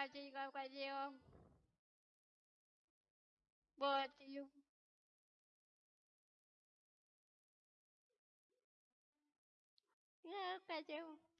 Kaji ka kaji om. Bot you. Yeah, kaji om. không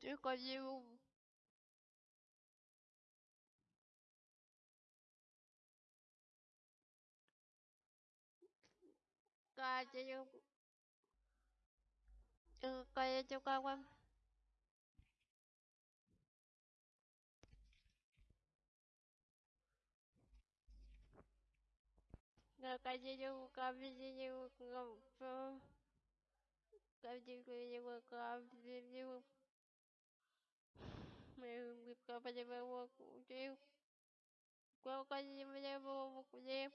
Chứ có you. Kaji you. Ừ, kaji cho con không Kaji coi Kaji you. coi Kaji you. Kaji coi Mình biết coi bao nhiêu kapanya bawa kucing. Kau kasih punya bawa kucing.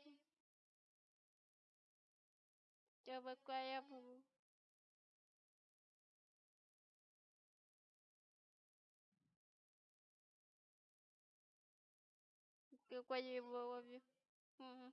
Coba kaya pun. Kau kasih bawa kucing. Hmm.